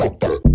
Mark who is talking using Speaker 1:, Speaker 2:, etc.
Speaker 1: Stop